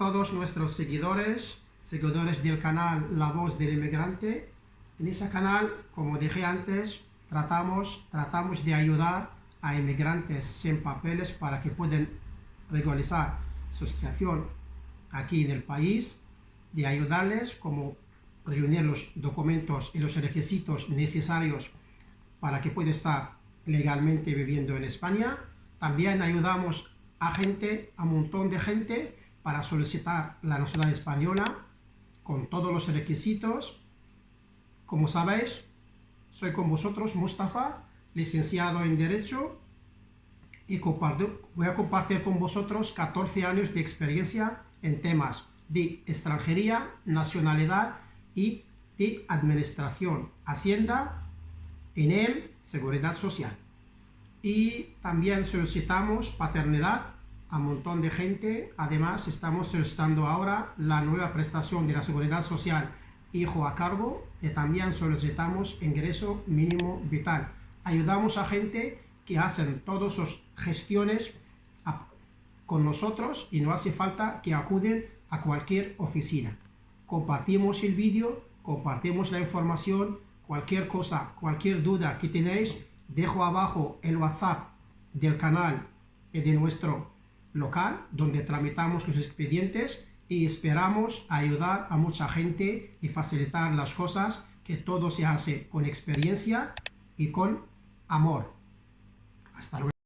todos nuestros seguidores, seguidores del canal La Voz del Inmigrante. En ese canal, como dije antes, tratamos, tratamos de ayudar a inmigrantes sin papeles para que puedan regularizar su situación aquí en el país, de ayudarles como reunir los documentos y los requisitos necesarios para que pueda estar legalmente viviendo en España. También ayudamos a gente, a un montón de gente para solicitar la nacionalidad española con todos los requisitos. Como sabéis, soy con vosotros Mustafa, licenciado en Derecho y voy a compartir con vosotros 14 años de experiencia en temas de extranjería, nacionalidad y de administración, hacienda, INEM, seguridad social. Y también solicitamos paternidad a un montón de gente. Además, estamos solicitando ahora la nueva prestación de la seguridad social hijo a cargo y también solicitamos ingreso mínimo vital. Ayudamos a gente que hacen todas sus gestiones con nosotros y no hace falta que acuden a cualquier oficina. Compartimos el vídeo, compartimos la información, cualquier cosa, cualquier duda que tenéis, dejo abajo el WhatsApp del canal y de nuestro local donde tramitamos los expedientes y esperamos ayudar a mucha gente y facilitar las cosas que todo se hace con experiencia y con amor. Hasta luego.